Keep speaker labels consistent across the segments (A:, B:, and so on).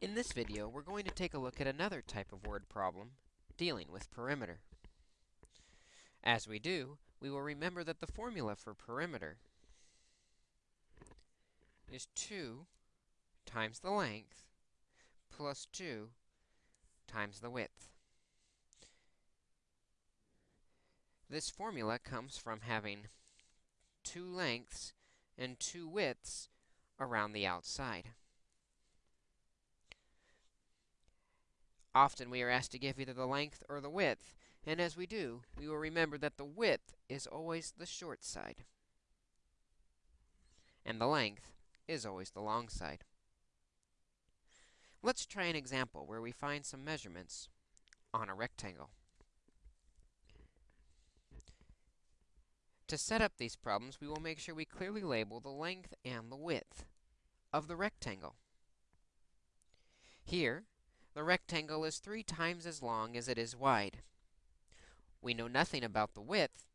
A: In this video, we're going to take a look at another type of word problem dealing with perimeter. As we do, we will remember that the formula for perimeter is 2 times the length plus 2 times the width. This formula comes from having two lengths and two widths around the outside. Often we are asked to give either the length or the width, and as we do, we will remember that the width is always the short side, and the length is always the long side. Let's try an example where we find some measurements on a rectangle. To set up these problems, we will make sure we clearly label the length and the width of the rectangle. Here, the rectangle is three times as long as it is wide. We know nothing about the width,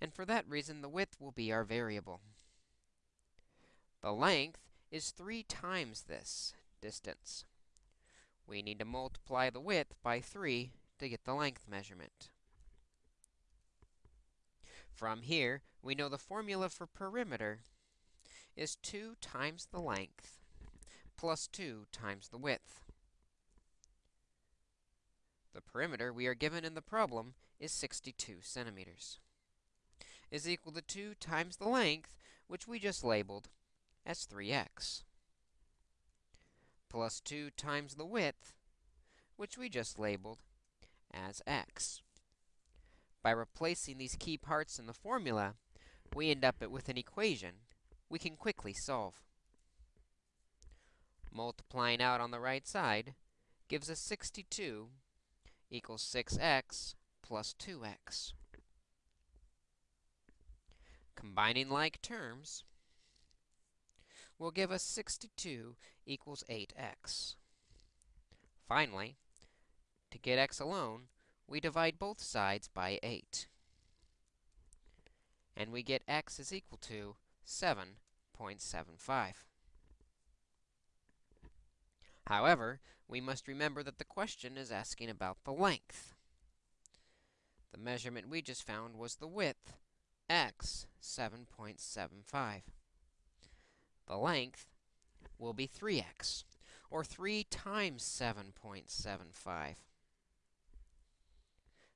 A: and for that reason, the width will be our variable. The length is three times this distance. We need to multiply the width by 3 to get the length measurement. From here, we know the formula for perimeter is 2 times the length plus 2 times the width. The perimeter we are given in the problem is 62 centimeters, is equal to 2 times the length, which we just labeled as 3x, plus 2 times the width, which we just labeled as x. By replacing these key parts in the formula, we end up with an equation we can quickly solve. Multiplying out on the right side gives us 62 equals 6x plus 2x. Combining like terms will give us 62 equals 8x. Finally, to get x alone, we divide both sides by 8. And we get x is equal to 7.75. However, we must remember that the question is asking about the length. The measurement we just found was the width, x, 7.75. The length will be 3x, or 3 times 7.75.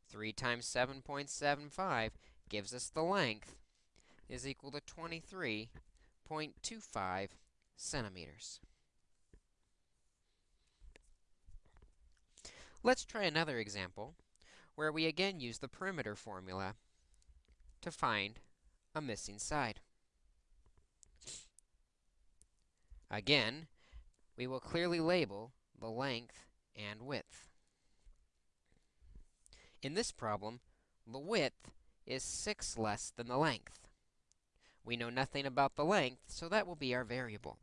A: 3 times 7.75 gives us the length is equal to 23.25 centimeters. Let's try another example where we again use the perimeter formula to find a missing side. Again, we will clearly label the length and width. In this problem, the width is 6 less than the length. We know nothing about the length, so that will be our variable.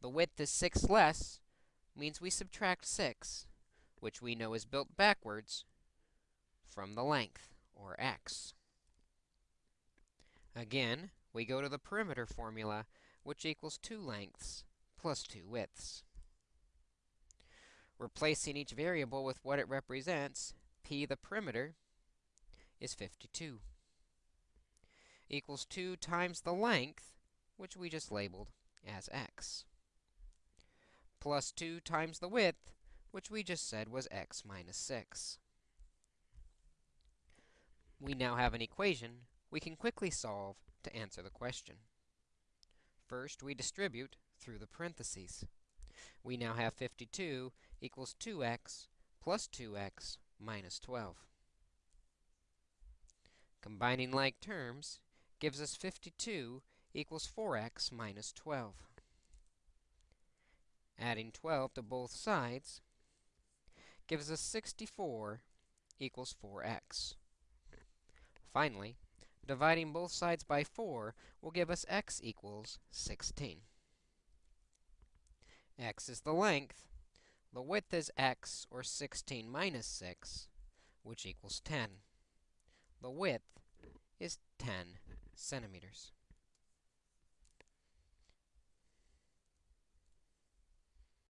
A: The width is 6 less means we subtract 6 which we know is built backwards from the length, or x. Again, we go to the perimeter formula, which equals 2 lengths plus 2 widths. Replacing each variable with what it represents, p, the perimeter, is 52, equals 2 times the length, which we just labeled as x, plus 2 times the width, which we just said was x minus 6. We now have an equation we can quickly solve to answer the question. First, we distribute through the parentheses. We now have 52 equals 2x plus 2x minus 12. Combining like terms gives us 52 equals 4x minus 12. Adding 12 to both sides gives us 64 equals 4x. Finally, dividing both sides by 4 will give us x equals 16. x is the length. The width is x, or 16 minus 6, which equals 10. The width is 10 centimeters.